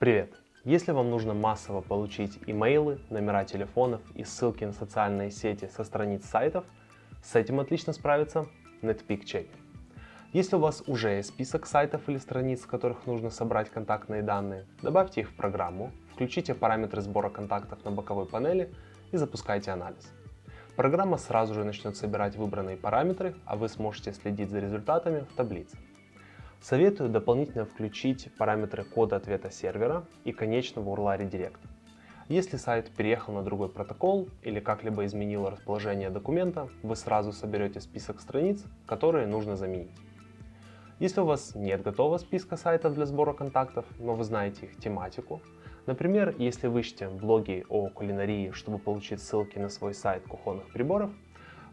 Привет! Если вам нужно массово получить имейлы, номера телефонов и ссылки на социальные сети со страниц сайтов, с этим отлично справится Netpeak Checker. Если у вас уже есть список сайтов или страниц, с которых нужно собрать контактные данные, добавьте их в программу, включите параметры сбора контактов на боковой панели и запускайте анализ. Программа сразу же начнет собирать выбранные параметры, а вы сможете следить за результатами в таблице. Советую дополнительно включить параметры кода ответа сервера и конечного URL редиректа. Если сайт переехал на другой протокол или как-либо изменил расположение документа, вы сразу соберете список страниц, которые нужно заменить. Если у вас нет готового списка сайтов для сбора контактов, но вы знаете их тематику, например, если вы ищете блоги о кулинарии, чтобы получить ссылки на свой сайт кухонных приборов,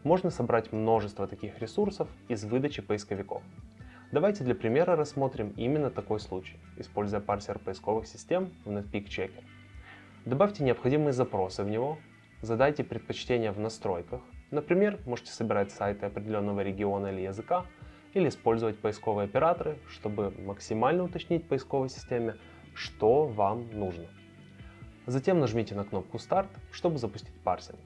можно собрать множество таких ресурсов из выдачи поисковиков. Давайте для примера рассмотрим именно такой случай, используя парсер поисковых систем в Netpeak Checker. Добавьте необходимые запросы в него, задайте предпочтения в настройках. Например, можете собирать сайты определенного региона или языка, или использовать поисковые операторы, чтобы максимально уточнить поисковой системе, что вам нужно. Затем нажмите на кнопку «Старт», чтобы запустить парсинг.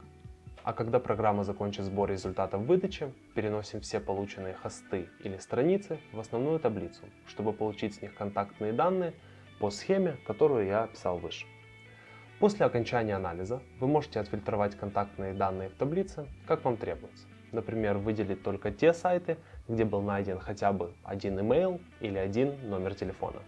А когда программа закончит сбор результатов выдачи, переносим все полученные хосты или страницы в основную таблицу, чтобы получить с них контактные данные по схеме, которую я описал выше. После окончания анализа вы можете отфильтровать контактные данные в таблице, как вам требуется. Например, выделить только те сайты, где был найден хотя бы один email или один номер телефона.